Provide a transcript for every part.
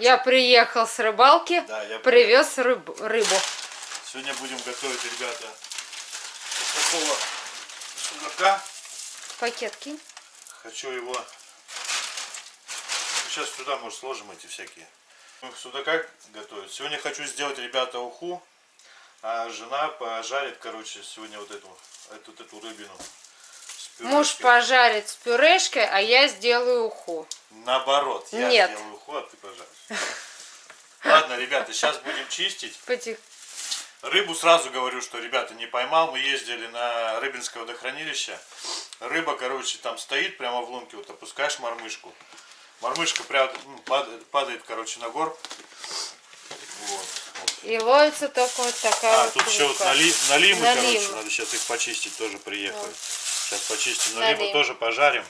Я приехал с рыбалки, Да, я привез рыб- рыбу. Сегодня будем готовить, ребята, такого судака. Пакет кинь. Хочу его... Сейчас сюда, может, сложим эти всякие. Ну, Судака готовить. Сегодня хочу сделать, ребята, уху. А жена пожарит, короче, сегодня вот эту, эту, эту рыбину. Муж пожарит с пюрешкой, а я сделаю уху. Наоборот, я Нет. сделаю уху, а ты пожаришь. Ладно, ребята, сейчас будем чистить. Потих- Рыбу сразу говорю, что, ребята, не поймал. Мы ездили на Рыбинское водохранилище. Рыба, короче, там стоит прямо в лунке. Вот опускаешь мормышку. Мормышка прям ну, падает, падает, короче, на гор. Вот. вот. И ловится только вот такая А, вот тут еще вот налимы, Налимы. короче, надо сейчас их почистить, тоже приехали. Сейчас почистим Налим. налимы, тоже пожарим.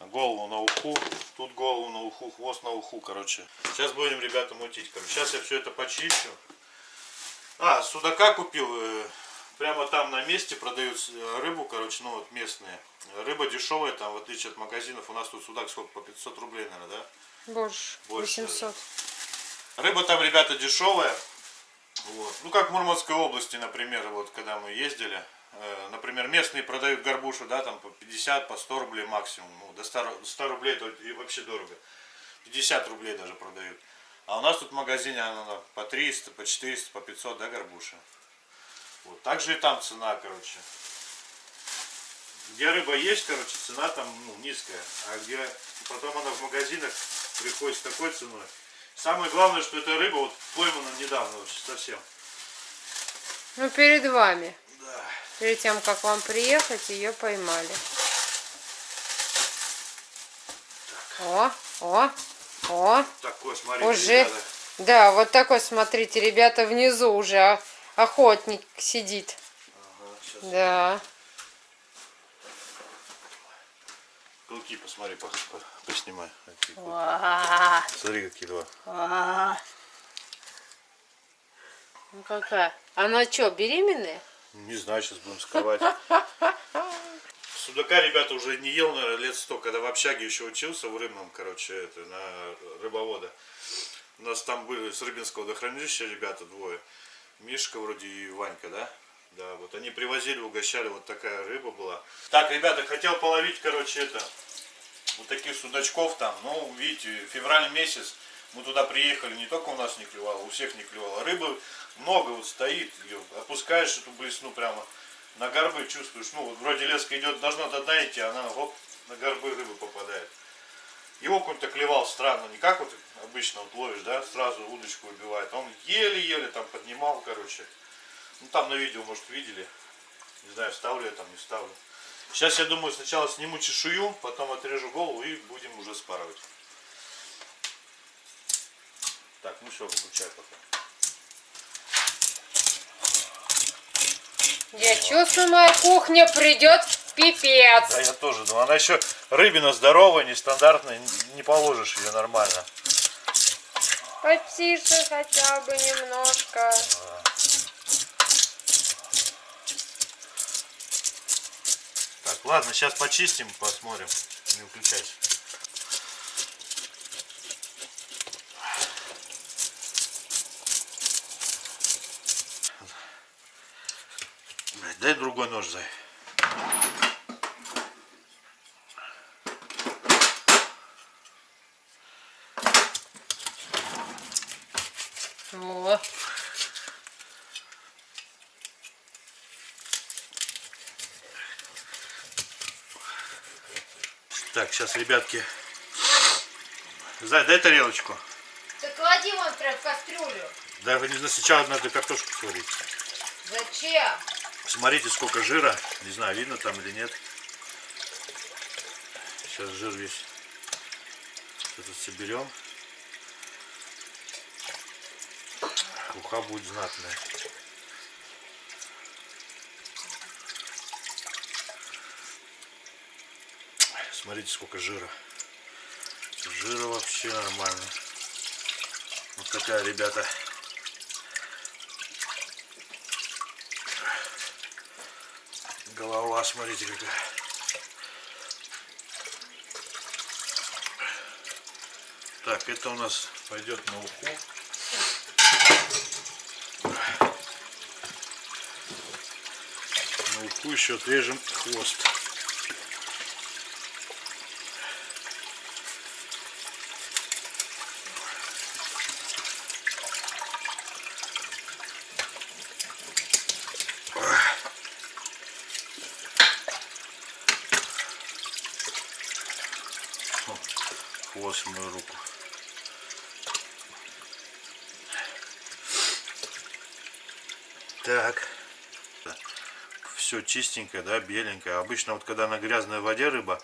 Голову на уху, тут голову на уху, хвост на уху, короче. Сейчас будем, ребята, мутить, короче. Сейчас я все это почищу. А, судака купил, э, прямо там на месте продают э, рыбу, короче, ну вот местные. Рыба дешевая там, в отличие от магазинов. У нас тут судак сколько, по 500 рублей, наверное, да? Больше, Больше 800. Рыба там, ребята, дешевая. Вот. Ну, как в Мурманской области, например, вот когда мы ездили. Э, Например, местные продают горбушу, да, там по 50, по 100 рублей максимум. Ну, до 100, ру- 100 рублей это вообще дорого. 50 рублей даже продают. А у нас тут в магазине она на- по 300, по 400, по 500, да, горбуша. Вот. Также и там цена, короче. Где рыба есть, короче, цена там ну, низкая. А где потом она в магазинах приходит с такой ценой. Самое главное, что эта рыба вот поймана недавно вообще совсем. Ну, перед вами. Да. Перед тем, как вам приехать, ее поймали. О, о, о. Такой, смотрите, Уже. ребята. Да, вот такой, смотрите, ребята, внизу уже о- охотник сидит. Ага, сейчас. Да. Клыки посмотри, по, по- поснимай. Какие Смотри, какие два. ва. Ну какая? Она что, беременная? Не знаю, сейчас будем скрывать. Судака, ребята, уже не ел, лет сто, когда в общаге еще учился в рыбном, короче, это, на рыбовода. У нас там были с Рыбинского водохранилища ребята двое. Мишка вроде и Ванька, да? Да, вот они привозили, угощали, вот такая рыба была. Так, ребята, хотел половить, короче, это, вот таких судачков там. Ну, видите, февраль месяц, мы туда приехали, не только у нас не клевало, у всех не клевало. Рыбы много вот стоит, её опускаешь эту блесну прямо на горбы, чувствуешь, ну, вот вроде леска идет, должна до дна идти, она хоп, на горбы рыбы попадает. Его какой-то клевал странно, не как вот обычно вот ловишь, да, сразу удочку убивает. Он еле-еле там поднимал, короче. Ну там на видео, может, видели. Не знаю, ставлю я там, не ставлю. Сейчас я думаю, сначала сниму чешую, потом отрежу голову и будем уже спарывать. Так, ну все, выключай пока. Я чувствую, моя кухня придет в пипец. Да, я тоже думаю. Она еще рыбина здоровая, нестандартная, не положишь ее нормально. Потише хотя бы немножко. Так, ладно, сейчас почистим, посмотрим. Не выключайся. Дай другой нож, зай. О, Так, сейчас, ребятки. Зай, дай тарелочку. ты клади вон прям в кастрюлю. Да, вы не знаю, сначала надо картошку сварить. Зачем? Смотрите, сколько жира. Не знаю, видно там или нет. Сейчас жир весь этот соберем. Уха будет знатная. Смотрите, сколько жира. Жира вообще нормально. Вот такая, ребята, голова, смотрите какая. Так, это у нас пойдет на уху. На уху еще отрежем хвост. Хвост в мою руку. Так. Все чистенькое, да, беленькое. Обычно вот когда на грязной воде рыба,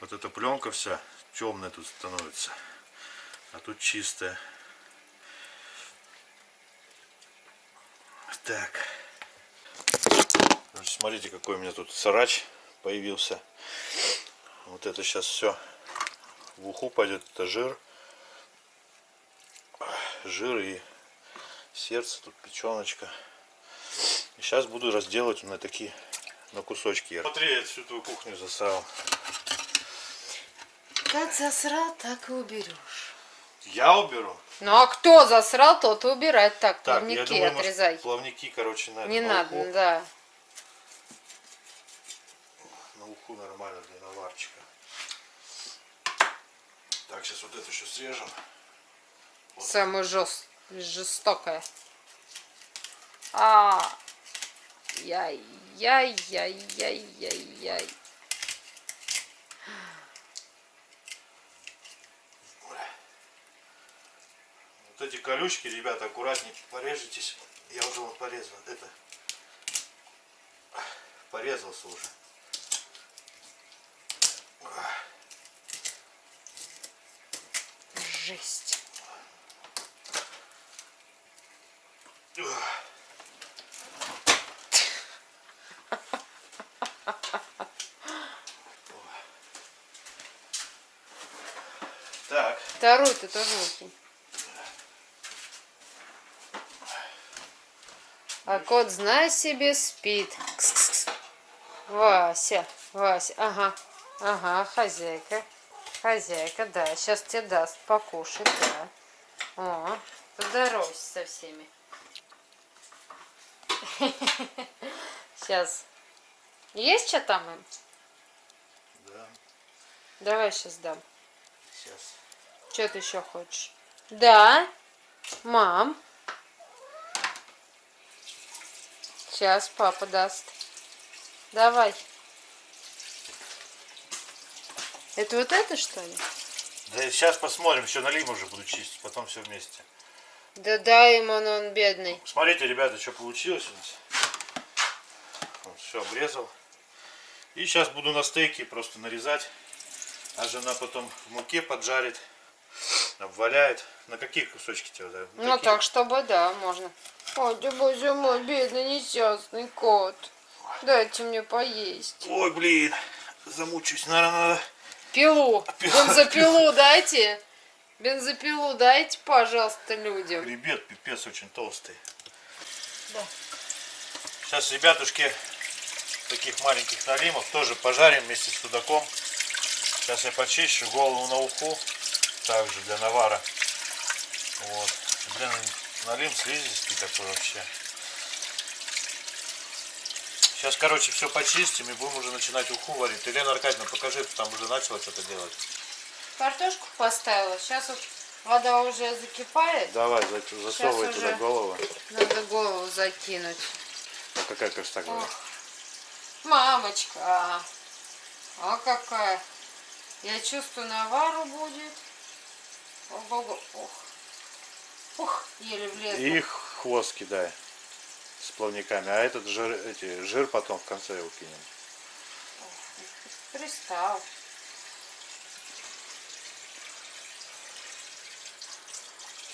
вот эта пленка вся темная тут становится. А тут чистая. Так. Смотрите, какой у меня тут сарач появился. Вот это сейчас все в уху пойдет это жир жир и сердце тут печеночка и сейчас буду разделывать на такие на кусочки смотри я всю твою кухню засрал Как засрал, так и уберешь. я уберу Ну а кто засрал, тот и убирать. Так, так плавники я думаю может, отрезай. плавники короче на, Не на надо, уху, да. на уху нормально для наварчика так сейчас вот это еще срежем Самое жест... жестокое. А, яй, яй, яй, яй, яй, яй. Вот эти колючки, ребята, аккуратненько порежитесь. Я уже вот порезал. Это порезался уже. Жесть. Так, Второй ты тоже выкинь. А кот, знай себе, спит. Вася, Вася, ага, ага, хозяйка. Хозяйка, да, сейчас тебе даст покушать, да. О, поздоровайся со всеми. Сейчас. Есть что там им? да, Давай сейчас дам. сейчас. Что ты еще хочешь? Да, мам. Сейчас папа даст. Давай. Это вот это что ли? Да сейчас посмотрим, еще налим уже буду чистить, потом все вместе. Да дай ему, он, он бедный. Смотрите, ребята, что получилось у нас. Вот, все обрезал. И сейчас буду на стейки просто нарезать. А жена потом в муке поджарит, обваляет. На какие кусочки тебе? да? Ну такие. так, чтобы, да, можно. Ой, да боже мой, бедный несчастный кот. Дайте мне поесть. Ой, блин, замучусь. Наверное, надо... Пилу. Бензопилу дайте. Бензопилу дайте, пожалуйста, людям. Хребет, пипец очень толстый. Да. Сейчас, ребятушки, таких маленьких налимов тоже пожарим вместе с судаком. Сейчас я почищу голову на уху, также для навара. Вот. Блин, налим слизистый такой вообще. Сейчас, короче, все почистим и будем уже начинать уху варить. Елена Аркадьевна, покажи, ты там уже начала что-то делать. Картошку поставила. Сейчас вот вода уже закипает. Давай, засовывай Сейчас туда голову. Надо голову закинуть. Ну, какая красота. Ох, мамочка. А какая. Я чувствую, навару будет. Ого-го. Ох. Ух, еле влезла. И хвост кидай с плавниками. А этот жир, эти, жир потом в конце его кинем. Пристал.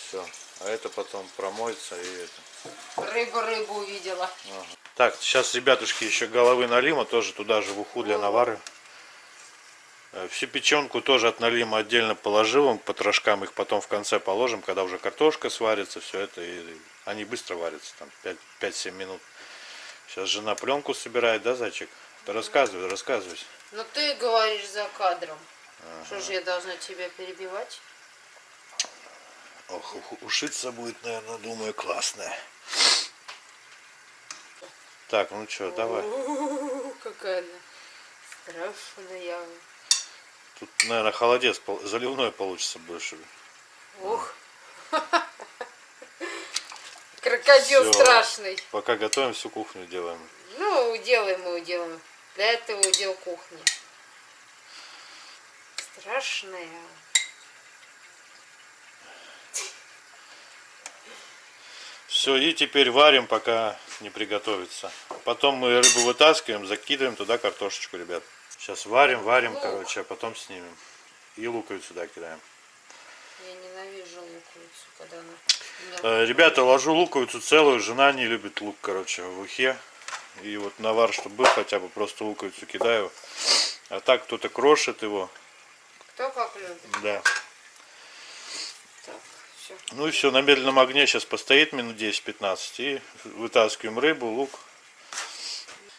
Все. А это потом промоется и это. Рыбу рыбу увидела. Ага. Так, сейчас, ребятушки, еще головы налима тоже туда же в уху для навары. Э, Всю печенку тоже от налима отдельно положил, потрошкам их потом в конце положим, когда уже картошка сварится, все это, и они быстро варятся, там 5-7 минут. Сейчас жена пленку собирает, да, зайчик? Да рассказывай, рассказывай. Ну ты говоришь за кадром. Что же я должна тебя перебивать? Ох, ушиться будет, наверное, думаю, классная. Так, ну что, давай. Какая она страшная. Тут, наверное, холодец заливной получится больше. Ух. Крокодил Всё. страшный. Пока готовим, всю кухню делаем. Ну, уделаем мы уделаем. Для этого удел кухни. Страшная. Все, и теперь варим, пока не приготовится. Потом мы рыбу вытаскиваем, закидываем туда картошечку, ребят. Сейчас варим, варим, короче, а потом снимем. И луковицу сюда кидаем. Я луковицу, когда она... Э, Ребята, ложу луковицу целую, жена не любит лук, короче, в ухе. И вот навар, чтобы был хотя бы, просто луковицу кидаю. А так кто-то крошит его, Кто как любит. да. Так, все. Ну и все, на медленном огне сейчас постоит минут 10-15 и вытаскиваем рыбу, лук.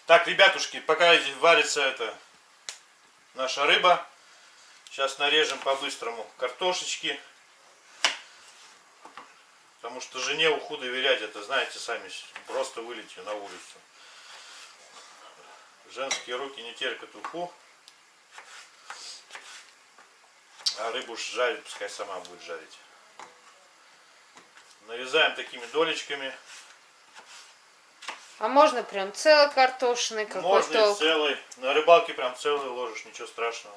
Так, ребятушки, пока здесь варится это наша рыба, сейчас нарежем по-быстрому картошечки. Потому что жене уху доверять, это знаете сами, просто вылить ее на улицу. Женские руки не терпят уху. А рыбу жарить, пускай сама будет жарить. Нарезаем такими долечками. А можно прям целый картошный, какой Можно целый. На рыбалке прям целый ложишь, ничего страшного.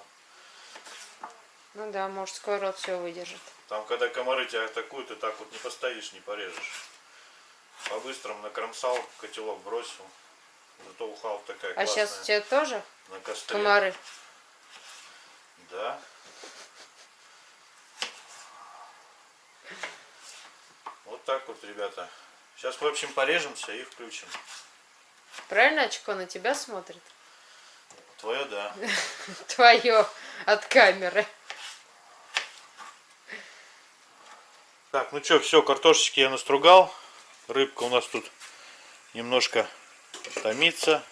Ну да, мужской рот все выдержит. Там, когда комары тебя атакуют, ты так вот не постоишь, не порежешь. По-быстрому накромсал, котелок бросил. Зато уха вот такая А классная. сейчас у тебя тоже На костре. комары? Да. Вот так вот, ребята. Сейчас, в общем, порежемся и включим. Правильно очко на тебя смотрит? Твое, да. Твое от камеры. Так, ну что, все, картошечки я настругал. Рыбка у нас тут немножко томится.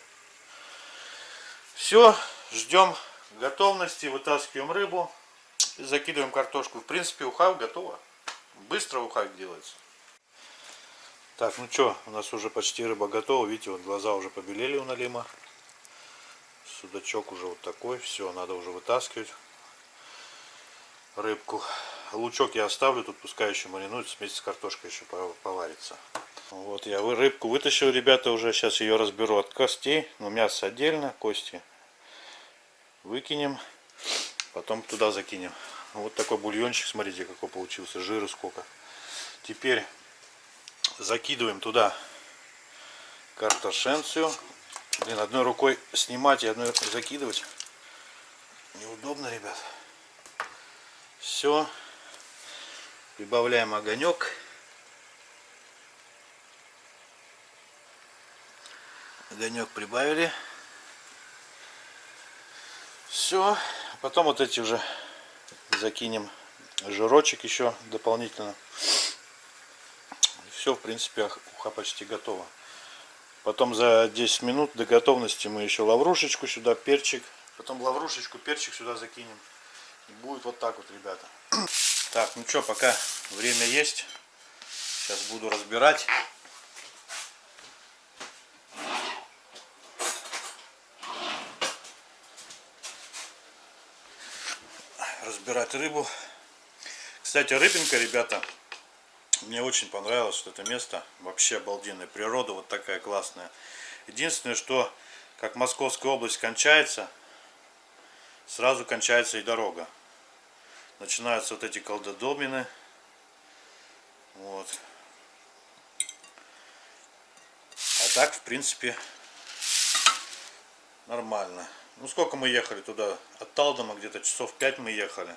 Все, ждем готовности, вытаскиваем рыбу, закидываем картошку. В принципе, уха готова. Быстро уха делается. Так, ну что, у нас уже почти рыба готова. Видите, вот глаза уже побелели у Налима. Судачок уже вот такой. Все, надо уже вытаскивать рыбку. Лучок я оставлю, тут пускай еще маринуется, вместе с картошкой еще по- поварится. Вот я рыбку вытащил, ребята, уже сейчас ее разберу от костей. Но мясо отдельно, кости выкинем, потом туда закинем. Вот такой бульончик, смотрите, какой получился, жира сколько. Теперь закидываем туда картошенцию. Блин, одной рукой снимать и одной закидывать неудобно, ребят. Все. Прибавляем огонек. Огонек прибавили. Все. Потом вот эти уже закинем жирочек еще дополнительно. Все, в принципе, уха почти готова. Потом за 10 минут до готовности мы еще лаврушечку сюда, перчик. Потом лаврушечку, перчик сюда закинем. И будет вот так вот, ребята. Так, ну что, пока время есть. Сейчас буду разбирать. Разбирать рыбу. Кстати, рыбинка, ребята, мне очень понравилось вот это место. Вообще обалденная. Природа вот такая классная. Единственное, что как Московская область кончается, сразу кончается и дорога. Начинаются вот эти колдодомины. Вот. А так, в принципе, нормально. Ну, сколько мы ехали туда? От Талдома где-то часов 5 мы ехали.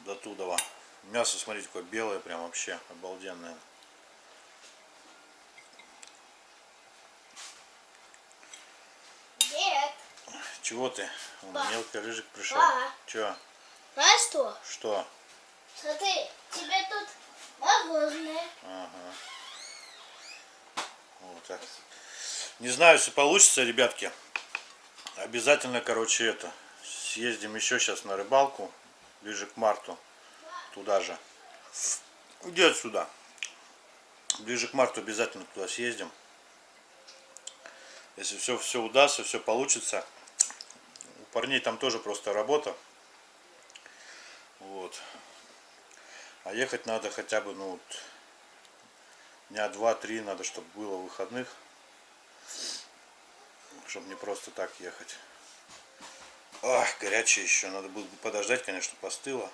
До Тудова. Мясо, смотрите, какое белое, прям вообще обалденное. Чего ты? Ба. Мелкий рыжик пришел. Ба. Че? знаешь что? Что? Смотри, тебе тут мороженое. Ага. Вот так. Не знаю, если получится, ребятки. Обязательно, короче, это. Съездим еще сейчас на рыбалку. Ближе к марту. туда же. Где сюда? Ближе к марту обязательно туда съездим. Если все, все удастся, все получится. Парней там тоже просто работа. Вот. А ехать надо хотя бы, ну, вот, дня два-три надо, чтобы было выходных. Чтобы не просто так ехать. Ах, горячее еще. Надо будет подождать, конечно, постыло.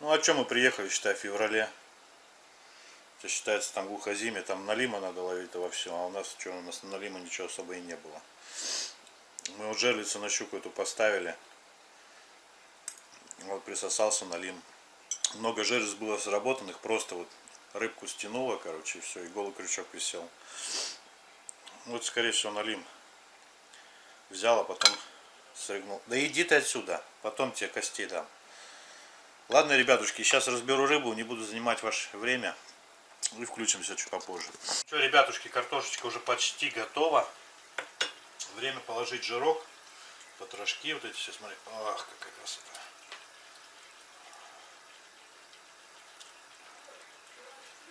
Ну, а чем мы приехали, считай, в феврале? Это считается там глухозимье, там налима надо ловить во все, а у нас что, у нас налима ничего особо и не было. Мы вот жерлицу на щуку эту поставили. Вот присосался налим. Много жерлиц было сработанных, просто вот рыбку стянуло, короче, и все, и голый крючок висел. Вот, скорее всего, налим взял, а потом срыгнул. Да иди ты отсюда, потом тебе костей дам. Ладно, ребятушки, сейчас разберу рыбу, не буду занимать ваше время. И включимся чуть попозже. Что, ребятушки, картошечка уже почти готова. Время положить жирок. Потрошки вот эти все, смотри. Ах, какая красота.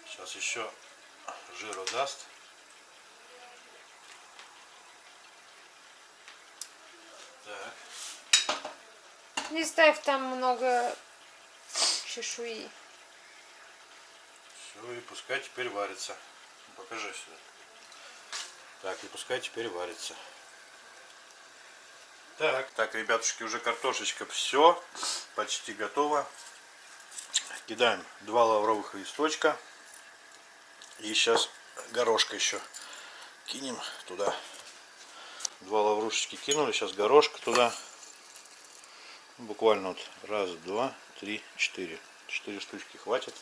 Сейчас еще жиру даст. Так. Не ставь там много чешуи. Все, и пускай теперь варится. Ну, Покажи сюда. Так, и пускай теперь варится. Так, так, ребятушки, уже картошечка все, почти готова. Кидаем два лавровых листочка. И сейчас горошка еще кинем туда. Два лаврушечки кинули, сейчас горошка туда. Буквально вот раз, два, три, четыре. Четыре штучки хватит.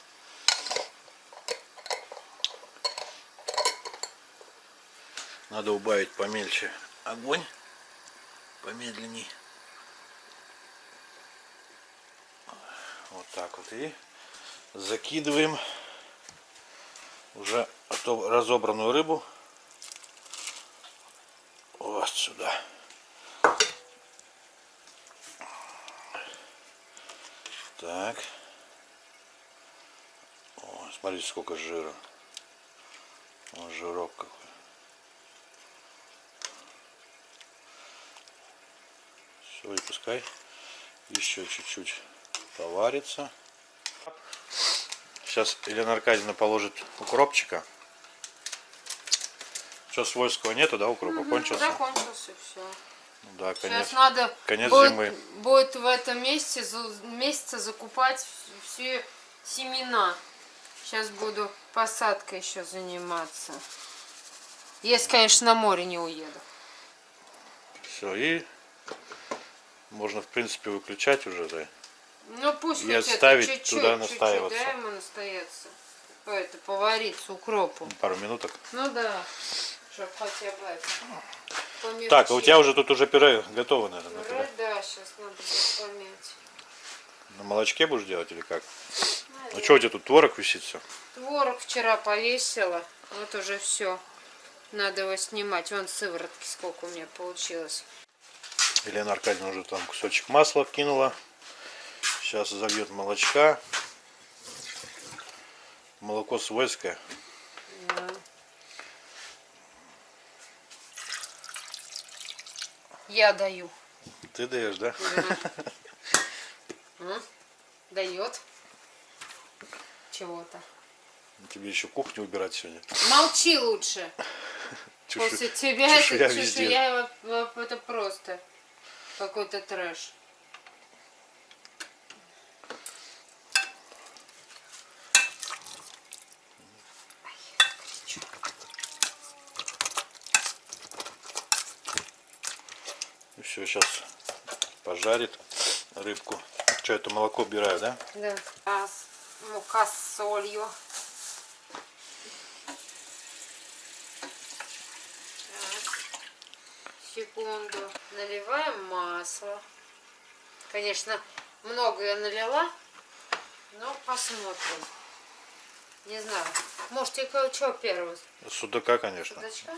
Надо убавить помельче огонь, помедленней. Вот так вот. И закидываем уже разобранную рыбу вот сюда. Так. О, смотрите, сколько жира. О, жирок какой. И пускай еще чуть-чуть поварится. Сейчас Елена Аркадьевна положит укропчика. Что, свойского нету, да, укропа? Кончился? Закончился все. Да, Сейчас конец. надо конец будет, зимы. будет в этом месяце, месяце закупать все семена. Сейчас буду посадкой еще заниматься. Если, конечно, на море не уеду. Все, и можно, в принципе, выключать уже, да. Ну пусть И отставить это, чуть-чуть, туда настаиваться. да, ему настояться. О, Это повариться укропу. Пару минуток. Ну да, чтобы хотя бы помягче. Так, а у тебя уже тут уже пюре готово, наверное, Пюре, да? да, сейчас надо будет помять. На молочке будешь делать или как? Ну что у тебя тут творог висит все? Творог вчера повесила. Вот уже все. Надо его снимать. Вон сыворотки сколько у меня получилось. Елена Аркадьевна уже там кусочек масла кинула. Сейчас зальет молочка. Молоко свойское. Да. Я даю. Ты даешь, да? Дает. Чего-то. Тебе еще кухню убирать сегодня. Молчи лучше. Чешу- После тебя это чешуя везде. чешуя, это просто какой-то трэш. И все, сейчас пожарит рыбку. Что, это молоко убираю, да? Да. А мука с солью. Так. Секунду. Наливаем масло. Конечно, много я налила, но посмотрим. Не знаю. Может, тебе что первый? Судака, конечно. Судачка?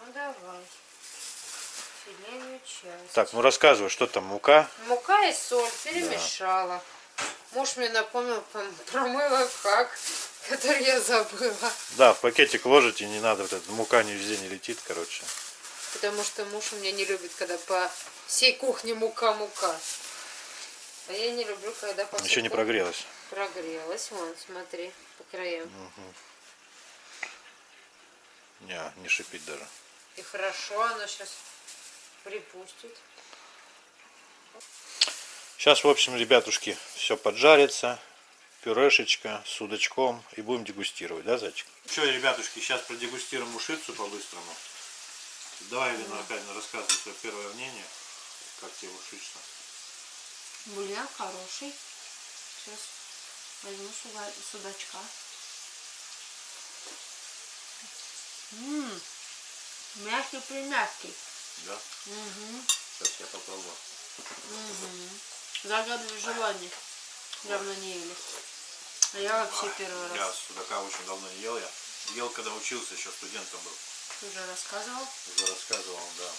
Ну, давай. Филейную часть. Так, ну рассказывай, что там, мука? Мука и соль перемешала. Муж мне напомнил пом- про мой лайфхак, который я забыла. Да, в пакетик ложите, не надо, вот эта мука не везде не летит, короче. Потому что муж у меня не любит, когда по всей кухне мука-мука. А я не люблю, когда по Еще не прогрелась. прогрелась. Вон, смотри, по краям. Не, не шипит даже. И хорошо, она сейчас припустит. Сейчас, в общем, ребятушки, все поджарится. Пюрешечка с судачком. И будем дегустировать, да, зайчик? Что, ребятушки, сейчас продегустируем ушицу по-быстрому. Давай, Елена Аркадьевна, рассказывай свое первое мнение. Как тебе ушица? Бульон хороший. Сейчас возьму суда- судачка. Ммм, мягкий примягкий. Да? Угу. Сейчас я попробую. Угу. Загадываю желание. Давно не ели. А я вообще первый Я раз. судака очень давно не ел. Я ел, когда учился, еще студентом был. Ты уже рассказывал. Уже рассказывал, да.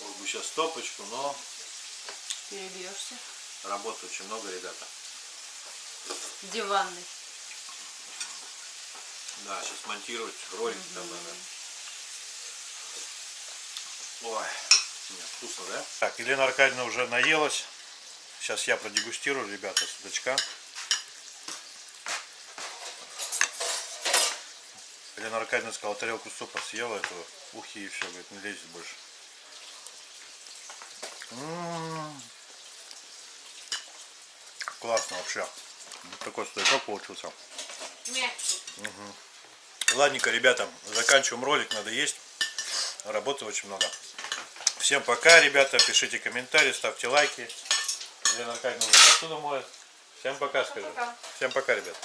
Мог бы сейчас стопочку, но Перебьешься. работы очень много, ребята. Диванный. Да, сейчас монтировать ролики там надо. Ой, нет, вкусно, да? Так, Елена Аркадьевна уже наелась. Сейчас я продегустирую, ребята, судачка. Елена Аркадьевна сказала, тарелку супа съела этого ухи и все, говорит, не лезет больше. М. Классно вообще. Вот такой судачок получился. Мягкий. Ладненько, ребята, заканчиваем ролик, надо есть. Работы очень много. Всем пока, ребята, пишите комментарии, ставьте лайки. Елена Аркадьевна уже посуду моет. Всем пока, скажи. Пока. Всем пока, ребят.